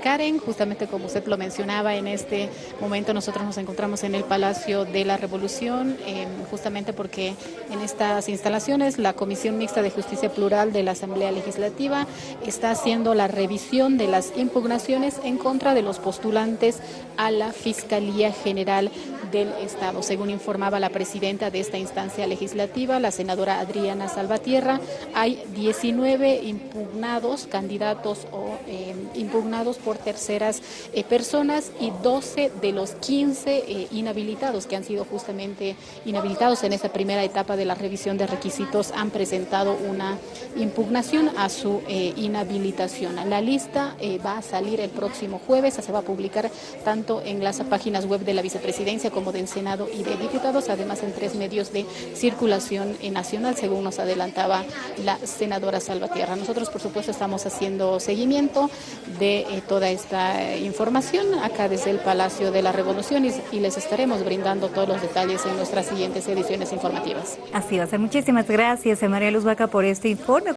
Karen, justamente como usted lo mencionaba, en este momento nosotros nos encontramos en el Palacio de la Revolución, em, justamente porque en estas instalaciones la Comisión Mixta de Justicia Plural de la Asamblea Legislativa está haciendo la revisión de las impugnaciones en contra de los postulantes a la Fiscalía General del Estado. Según informaba la presidenta de esta instancia legislativa, la senadora Adriana Salvatierra, hay 19 impugnados, candidatos o eh, impugnados por terceras eh, personas y 12 de los 15 eh, inhabilitados que han sido justamente inhabilitados en esta primera etapa de la revisión de requisitos han presentado una impugnación a su eh, inhabilitación. La lista va a salir el próximo jueves, se va a publicar tanto en las páginas web de la vicepresidencia como del Senado y de diputados, además en tres medios de circulación nacional, según nos adelantaba la senadora Salvatierra. Nosotros, por supuesto, estamos haciendo seguimiento de eh, toda esta información acá desde el Palacio de la Revolución y, les estaremos brindando todos los detalles en nuestras siguientes ediciones informativas. Así va a ser. Muchísimas gracias, María Luz Vaca, por este informe.